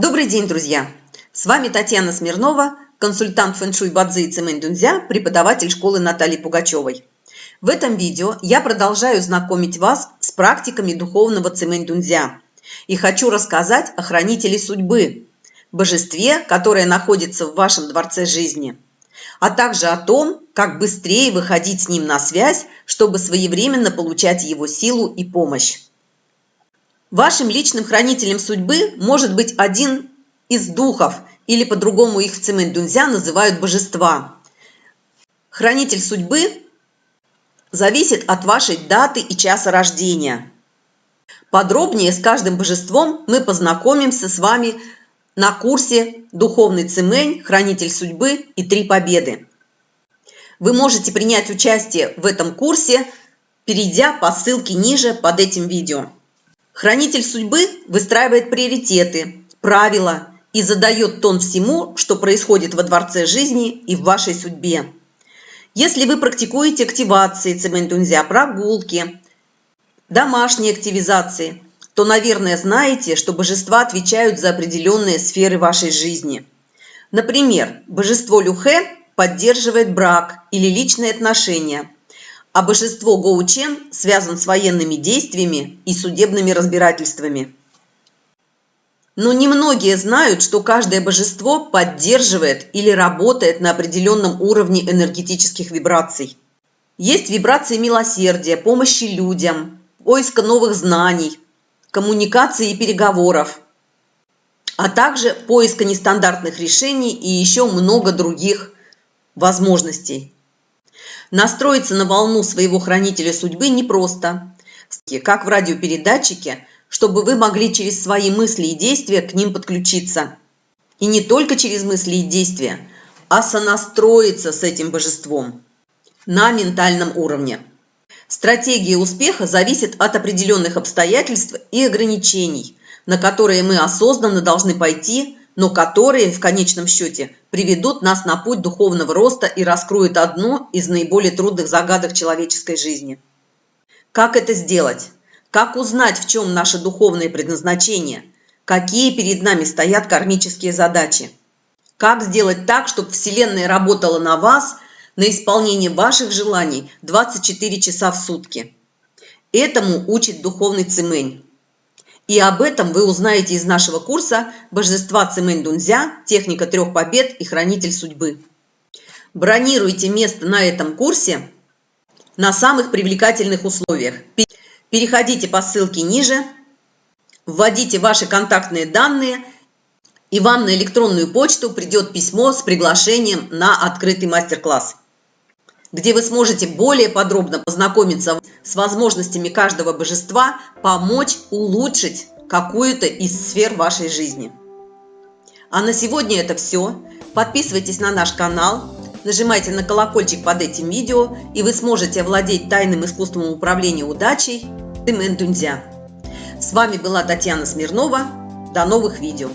Добрый день, друзья! С вами Татьяна Смирнова, консультант фэншуй Бадзи и Цемэнь Дунзя, преподаватель школы Натальи Пугачевой. В этом видео я продолжаю знакомить вас с практиками духовного Цемэнь Дунзя и хочу рассказать о хранителе судьбы, божестве, которое находится в вашем дворце жизни, а также о том, как быстрее выходить с ним на связь, чтобы своевременно получать его силу и помощь. Вашим личным хранителем судьбы может быть один из духов, или по-другому их в Цимэнь-Дунзя называют божества. Хранитель судьбы зависит от вашей даты и часа рождения. Подробнее с каждым божеством мы познакомимся с вами на курсе «Духовный Цимэнь. Хранитель судьбы и три победы». Вы можете принять участие в этом курсе, перейдя по ссылке ниже под этим видео. Хранитель судьбы выстраивает приоритеты, правила и задает тон всему, что происходит во дворце жизни и в вашей судьбе. Если вы практикуете активации цементунзя, прогулки, домашние активизации, то, наверное, знаете, что божества отвечают за определенные сферы вашей жизни. Например, божество Люхе поддерживает брак или личные отношения – а божество Гоучен связан с военными действиями и судебными разбирательствами. Но немногие знают, что каждое божество поддерживает или работает на определенном уровне энергетических вибраций. Есть вибрации милосердия, помощи людям, поиска новых знаний, коммуникации и переговоров, а также поиска нестандартных решений и еще много других возможностей. Настроиться на волну своего хранителя судьбы непросто, как в радиопередатчике, чтобы вы могли через свои мысли и действия к ним подключиться. И не только через мысли и действия, а сонастроиться с этим божеством на ментальном уровне. Стратегия успеха зависит от определенных обстоятельств и ограничений, на которые мы осознанно должны пойти но которые в конечном счете приведут нас на путь духовного роста и раскроют одну из наиболее трудных загадок человеческой жизни. Как это сделать? Как узнать, в чем наше духовное предназначение? Какие перед нами стоят кармические задачи? Как сделать так, чтобы Вселенная работала на вас, на исполнение ваших желаний 24 часа в сутки? Этому учит духовный цемень. И об этом вы узнаете из нашего курса «Божества Цимэнь Дунзя. Техника трех побед и хранитель судьбы». Бронируйте место на этом курсе на самых привлекательных условиях. Переходите по ссылке ниже, вводите ваши контактные данные, и вам на электронную почту придет письмо с приглашением на открытый мастер-класс где вы сможете более подробно познакомиться с возможностями каждого божества, помочь улучшить какую-то из сфер вашей жизни. А на сегодня это все. Подписывайтесь на наш канал, нажимайте на колокольчик под этим видео, и вы сможете овладеть тайным искусством управления удачей Тымен Дунзя. С вами была Татьяна Смирнова. До новых видео!